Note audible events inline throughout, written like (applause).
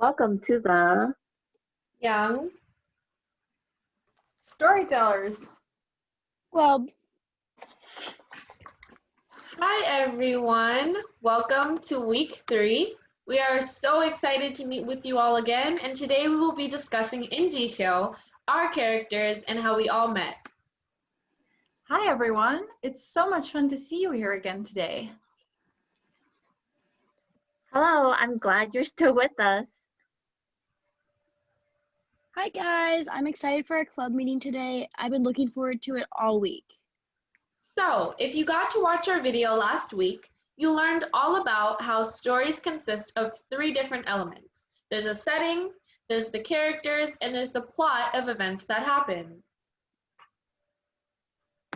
Welcome to the Young Storytellers. Club. Hi, everyone. Welcome to week three. We are so excited to meet with you all again, and today we will be discussing in detail our characters and how we all met. Hi, everyone. It's so much fun to see you here again today. Hello, I'm glad you're still with us. Hi guys, I'm excited for our club meeting today. I've been looking forward to it all week. So, if you got to watch our video last week, you learned all about how stories consist of three different elements. There's a setting, there's the characters, and there's the plot of events that happen.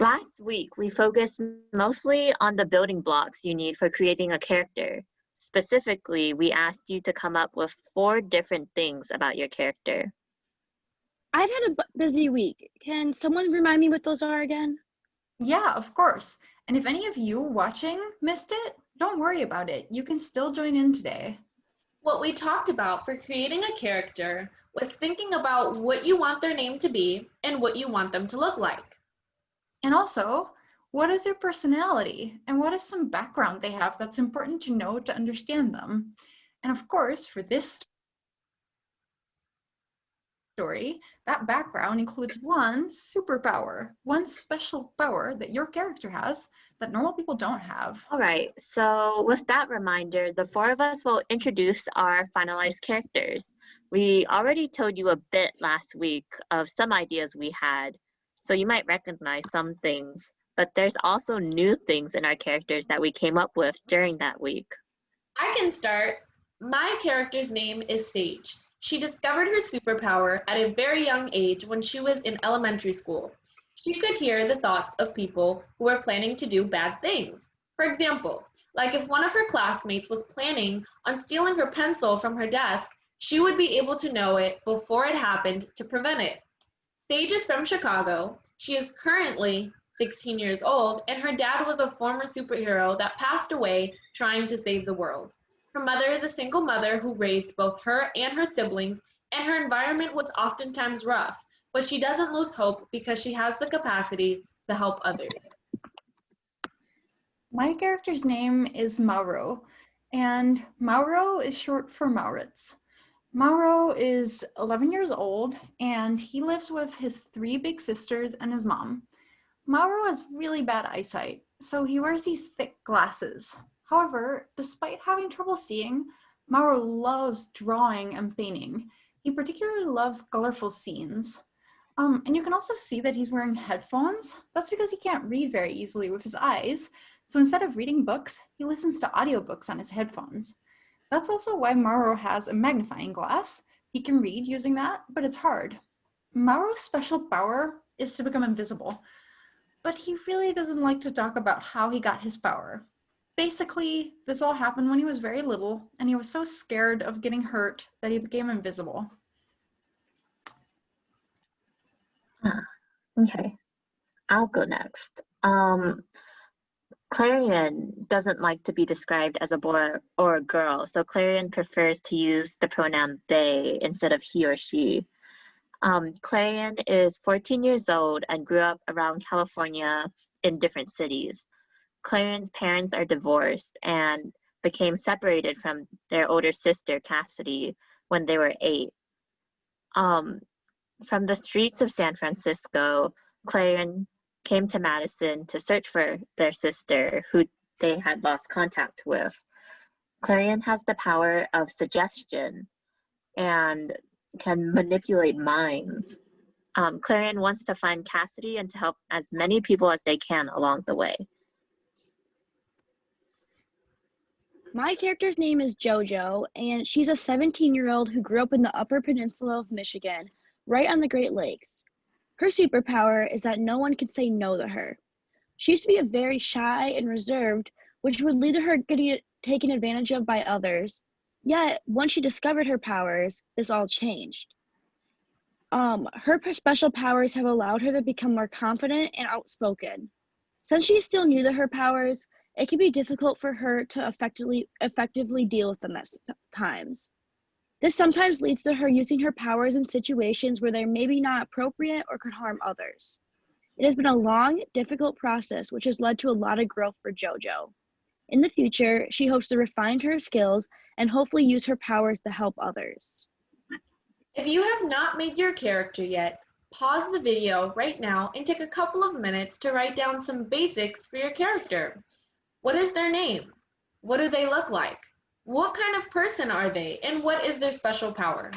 Last week, we focused mostly on the building blocks you need for creating a character. Specifically, we asked you to come up with four different things about your character. I've had a busy week. Can someone remind me what those are again? Yeah, of course. And if any of you watching missed it, don't worry about it. You can still join in today. What we talked about for creating a character was thinking about what you want their name to be and what you want them to look like. And also, what is their personality and what is some background they have that's important to know to understand them? And of course, for this story, that background includes one superpower, one special power that your character has that normal people don't have. All right, so with that reminder, the four of us will introduce our finalized characters. We already told you a bit last week of some ideas we had, so you might recognize some things, but there's also new things in our characters that we came up with during that week. I can start. My character's name is Sage. She discovered her superpower at a very young age when she was in elementary school. She could hear the thoughts of people who were planning to do bad things. For example, like if one of her classmates was planning on stealing her pencil from her desk, she would be able to know it before it happened to prevent it. Sage is from Chicago. She is currently 16 years old, and her dad was a former superhero that passed away trying to save the world. Her mother is a single mother who raised both her and her siblings, and her environment was oftentimes rough, but she doesn't lose hope because she has the capacity to help others. My character's name is Mauro, and Mauro is short for Maurits. Mauro is 11 years old, and he lives with his three big sisters and his mom. Mauro has really bad eyesight, so he wears these thick glasses. However, despite having trouble seeing, Mauro loves drawing and painting. He particularly loves colorful scenes. Um, and you can also see that he's wearing headphones. That's because he can't read very easily with his eyes. So instead of reading books, he listens to audiobooks on his headphones. That's also why Mauro has a magnifying glass. He can read using that, but it's hard. Mauro's special power is to become invisible, but he really doesn't like to talk about how he got his power. Basically, this all happened when he was very little, and he was so scared of getting hurt that he became invisible. Okay, I'll go next. Um, Clarion doesn't like to be described as a boy or a girl, so Clarion prefers to use the pronoun they instead of he or she. Um, Clarion is 14 years old and grew up around California in different cities. Clarion's parents are divorced and became separated from their older sister, Cassidy, when they were eight. Um, from the streets of San Francisco, Clarion came to Madison to search for their sister, who they had lost contact with. Clarion has the power of suggestion and can manipulate minds. Um, Clarion wants to find Cassidy and to help as many people as they can along the way. My character's name is JoJo, and she's a 17 year old who grew up in the Upper Peninsula of Michigan, right on the Great Lakes. Her superpower is that no one can say no to her. She used to be a very shy and reserved, which would lead to her getting taken advantage of by others. Yet, once she discovered her powers, this all changed. Um, her special powers have allowed her to become more confident and outspoken. Since she is still new to her powers, it can be difficult for her to effectively effectively deal with them at times. This sometimes leads to her using her powers in situations where they're maybe not appropriate or could harm others. It has been a long, difficult process which has led to a lot of growth for JoJo. In the future, she hopes to refine her skills and hopefully use her powers to help others. If you have not made your character yet, pause the video right now and take a couple of minutes to write down some basics for your character. What is their name? What do they look like? What kind of person are they? And what is their special power?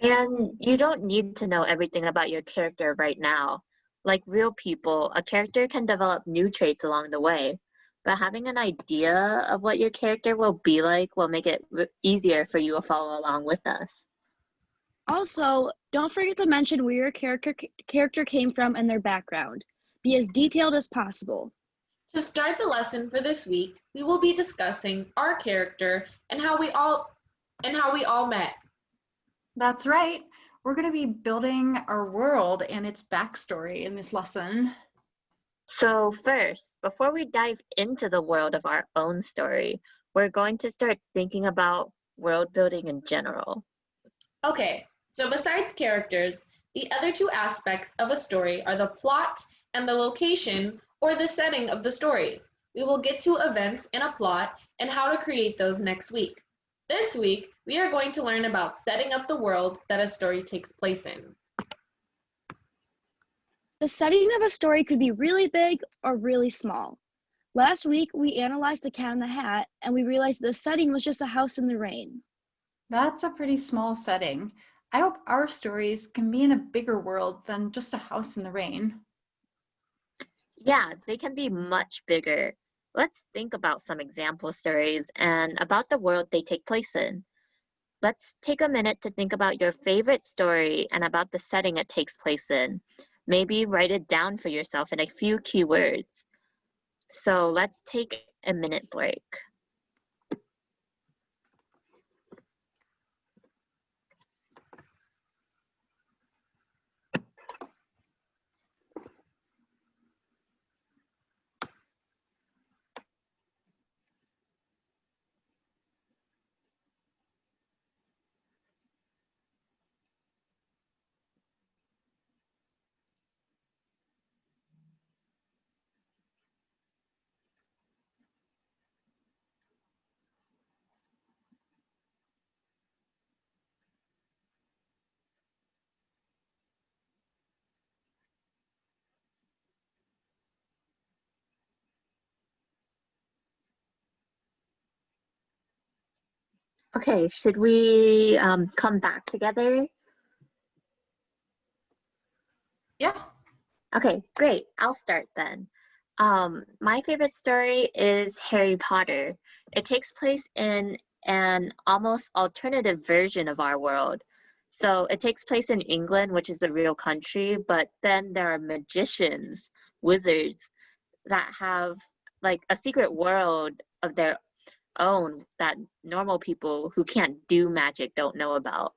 And you don't need to know everything about your character right now. Like real people, a character can develop new traits along the way. But having an idea of what your character will be like will make it easier for you to follow along with us. Also, don't forget to mention where your character character came from and their background. Be as detailed as possible. To start the lesson for this week, we will be discussing our character and how we all and how we all met. That's right. We're going to be building our world and its backstory in this lesson. So, first, before we dive into the world of our own story, we're going to start thinking about world building in general. Okay, so besides characters, the other two aspects of a story are the plot and the location or the setting of the story. We will get to events in a plot and how to create those next week. This week, we are going to learn about setting up the world that a story takes place in. The setting of a story could be really big or really small. Last week, we analyzed The Cat in the Hat and we realized the setting was just a house in the rain. That's a pretty small setting. I hope our stories can be in a bigger world than just a house in the rain. Yeah, they can be much bigger. Let's think about some example stories and about the world they take place in. Let's take a minute to think about your favorite story and about the setting it takes place in. Maybe write it down for yourself in a few keywords. So let's take a minute break. Okay, should we um, come back together? Yeah. Okay, great. I'll start then. Um, my favorite story is Harry Potter. It takes place in an almost alternative version of our world. So it takes place in England, which is a real country, but then there are magicians, wizards that have like a secret world of their own that normal people who can't do magic don't know about.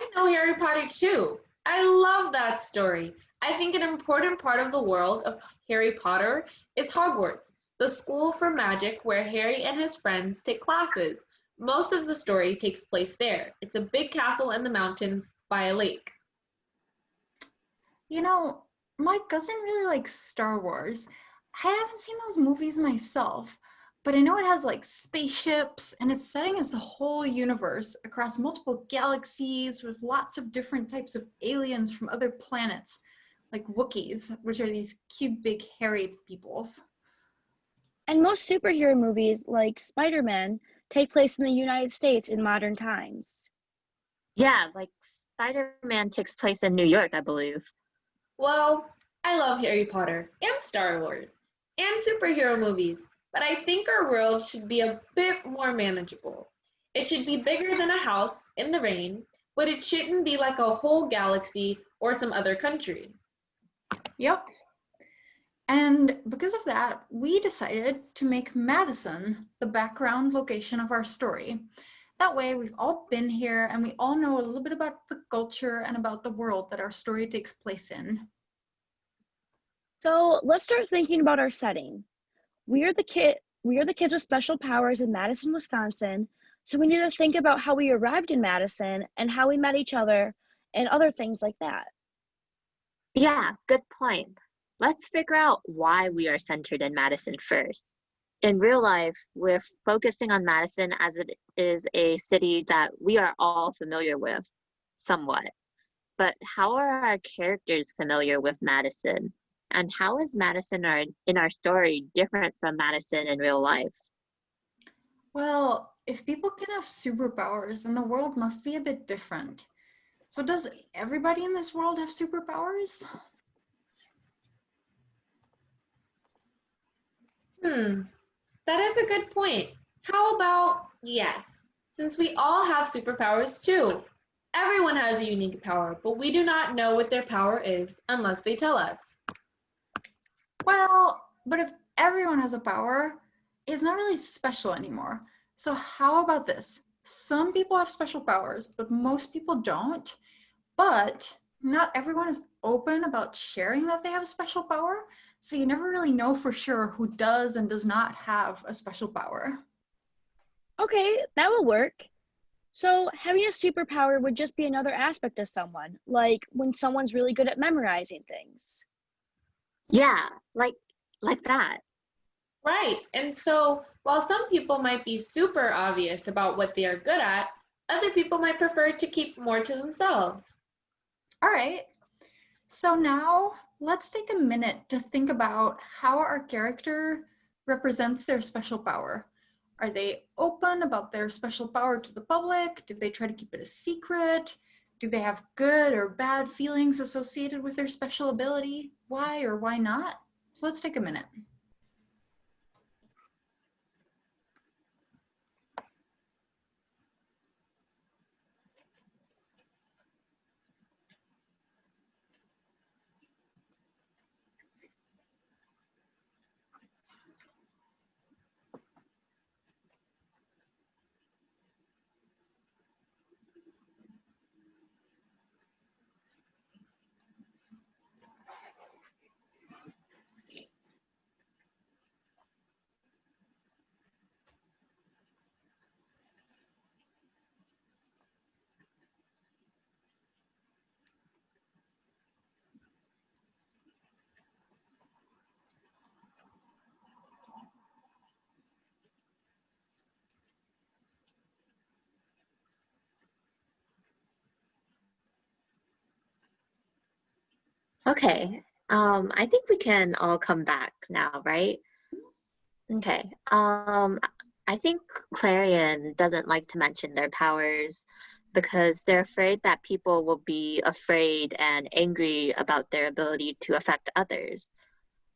I know Harry Potter too. I love that story. I think an important part of the world of Harry Potter is Hogwarts, the school for magic where Harry and his friends take classes. Most of the story takes place there. It's a big castle in the mountains by a lake. You know, my cousin really likes Star Wars. I haven't seen those movies myself, but I know it has like spaceships and its setting is the whole universe across multiple galaxies with lots of different types of aliens from other planets, like Wookiees, which are these cute, big, hairy peoples. And most superhero movies, like Spider Man, take place in the United States in modern times. Yeah, like Spider-Man takes place in New York, I believe. Well, I love Harry Potter and Star Wars and superhero movies, but I think our world should be a bit more manageable. It should be bigger than a house in the rain, but it shouldn't be like a whole galaxy or some other country. Yep. And because of that, we decided to make Madison the background location of our story. That way, we've all been here and we all know a little bit about the culture and about the world that our story takes place in. So let's start thinking about our setting. We are the kid we are the kids with special powers in Madison, Wisconsin. So we need to think about how we arrived in Madison and how we met each other and other things like that. Yeah, good point. Let's figure out why we are centered in Madison first. In real life, we're focusing on Madison as it is a city that we are all familiar with, somewhat. But how are our characters familiar with Madison? And how is Madison our, in our story different from Madison in real life? Well, if people can have superpowers, then the world must be a bit different. So does everybody in this world have superpowers? Hmm, that is a good point. How about yes, since we all have superpowers too. Everyone has a unique power, but we do not know what their power is unless they tell us. Well, but if everyone has a power, it's not really special anymore. So how about this? Some people have special powers, but most people don't. But not everyone is open about sharing that they have a special power. So you never really know for sure who does and does not have a special power. Okay, that will work. So having a superpower would just be another aspect of someone, like when someone's really good at memorizing things. Yeah, like like that. Right. And so while some people might be super obvious about what they are good at, other people might prefer to keep more to themselves. All right. So now let's take a minute to think about how our character represents their special power. Are they open about their special power to the public? Do they try to keep it a secret? Do they have good or bad feelings associated with their special ability? Why or why not? So let's take a minute. Okay, um, I think we can all come back now, right? Okay, um, I think Clarion doesn't like to mention their powers because they're afraid that people will be afraid and angry about their ability to affect others.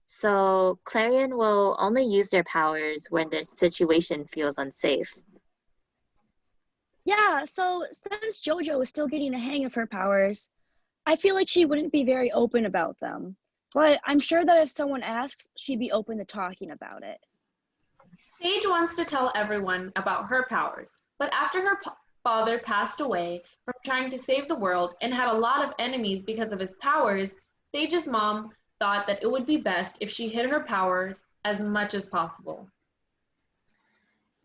So Clarion will only use their powers when the situation feels unsafe. Yeah, so since JoJo is still getting the hang of her powers, I feel like she wouldn't be very open about them. But I'm sure that if someone asks, she'd be open to talking about it. Sage wants to tell everyone about her powers, but after her father passed away from trying to save the world and had a lot of enemies because of his powers, Sage's mom thought that it would be best if she hid her powers as much as possible.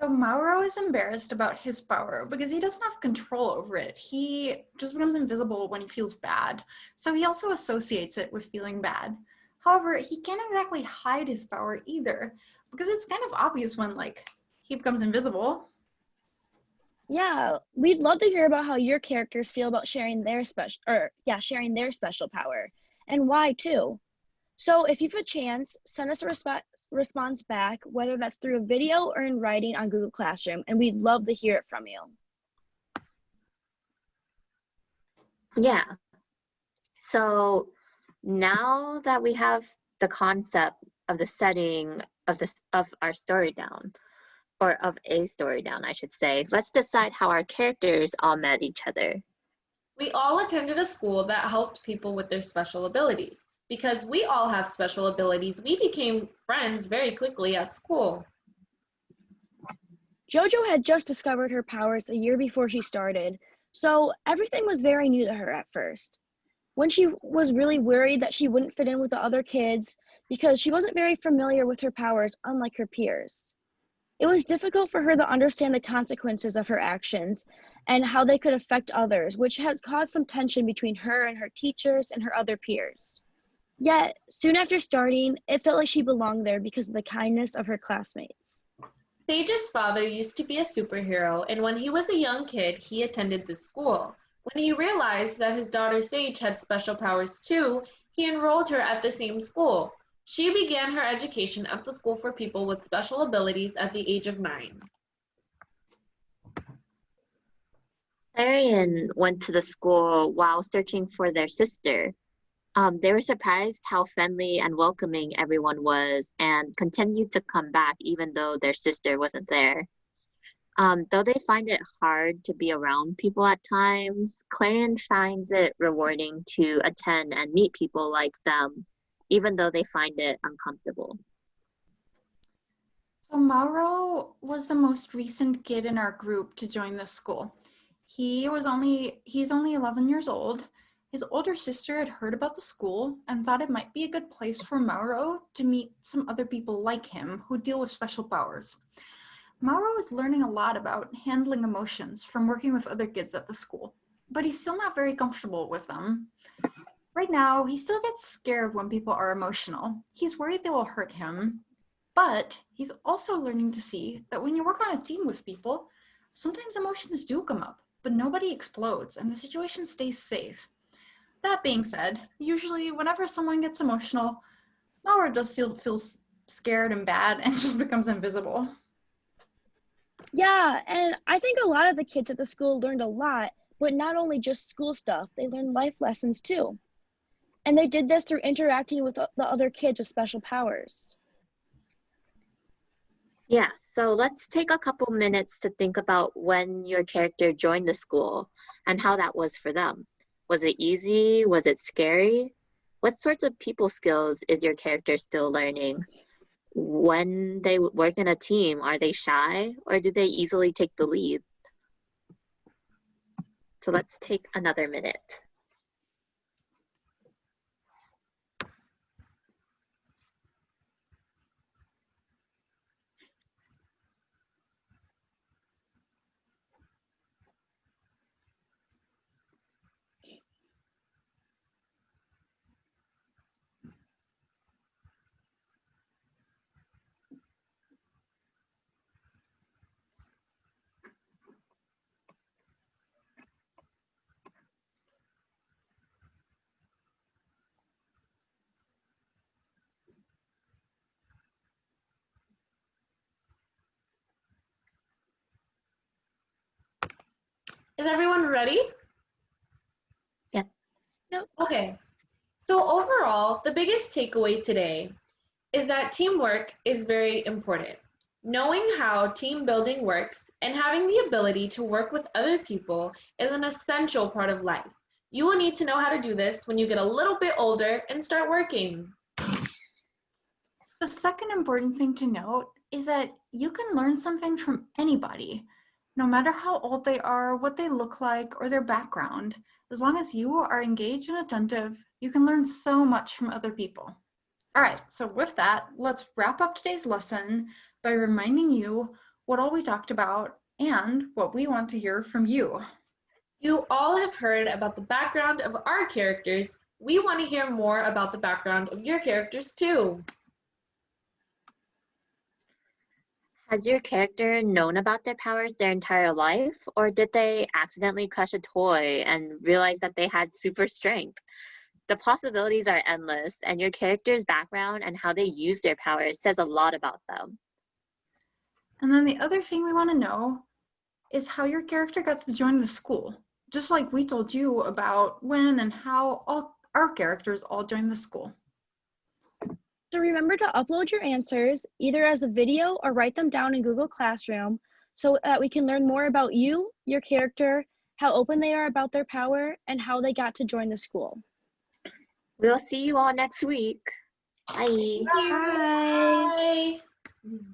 So Mauro is embarrassed about his power because he doesn't have control over it. He just becomes invisible when he feels bad. So he also associates it with feeling bad. However, he can't exactly hide his power either because it's kind of obvious when like he becomes invisible. Yeah, we'd love to hear about how your characters feel about sharing their special or yeah, sharing their special power and why too. So if you have a chance, send us a resp- response back, whether that's through a video or in writing on Google Classroom, and we'd love to hear it from you. Yeah. So now that we have the concept of the setting of this of our story down, or of a story down, I should say, let's decide how our characters all met each other. We all attended a school that helped people with their special abilities because we all have special abilities, we became friends very quickly at school. JoJo had just discovered her powers a year before she started, so everything was very new to her at first. When she was really worried that she wouldn't fit in with the other kids because she wasn't very familiar with her powers, unlike her peers. It was difficult for her to understand the consequences of her actions and how they could affect others, which has caused some tension between her and her teachers and her other peers. Yet, soon after starting, it felt like she belonged there because of the kindness of her classmates. Sage's father used to be a superhero, and when he was a young kid, he attended the school. When he realized that his daughter Sage had special powers too, he enrolled her at the same school. She began her education at the school for people with special abilities at the age of nine. Clarion went to the school while searching for their sister. Um, they were surprised how friendly and welcoming everyone was and continued to come back even though their sister wasn't there. Um, though they find it hard to be around people at times, Clarion finds it rewarding to attend and meet people like them, even though they find it uncomfortable. So Mauro was the most recent kid in our group to join the school. He was only, he's only 11 years old his older sister had heard about the school and thought it might be a good place for Mauro to meet some other people like him who deal with special powers. Mauro is learning a lot about handling emotions from working with other kids at the school, but he's still not very comfortable with them. Right now, he still gets scared when people are emotional. He's worried they will hurt him, but he's also learning to see that when you work on a team with people, sometimes emotions do come up, but nobody explodes and the situation stays safe. That being said, usually whenever someone gets emotional, Mauro does still feel scared and bad (laughs) and just becomes invisible. Yeah, and I think a lot of the kids at the school learned a lot, but not only just school stuff, they learned life lessons too. And they did this through interacting with the other kids with special powers. Yeah, so let's take a couple minutes to think about when your character joined the school and how that was for them. Was it easy? Was it scary? What sorts of people skills is your character still learning? When they work in a team, are they shy or do they easily take the lead? So let's take another minute. Is everyone ready? Yeah. No. Okay. So overall, the biggest takeaway today is that teamwork is very important. Knowing how team building works and having the ability to work with other people is an essential part of life. You will need to know how to do this when you get a little bit older and start working. The second important thing to note is that you can learn something from anybody no matter how old they are, what they look like, or their background, as long as you are engaged and attentive, you can learn so much from other people. All right, so with that, let's wrap up today's lesson by reminding you what all we talked about and what we want to hear from you. You all have heard about the background of our characters. We want to hear more about the background of your characters too. Has your character known about their powers their entire life, or did they accidentally crush a toy and realize that they had super strength? The possibilities are endless, and your character's background and how they use their powers says a lot about them. And then the other thing we want to know is how your character got to join the school, just like we told you about when and how all our characters all joined the school. So remember to upload your answers either as a video or write them down in Google Classroom so that we can learn more about you, your character, how open they are about their power, and how they got to join the school. We'll see you all next week. Bye. Bye. Bye.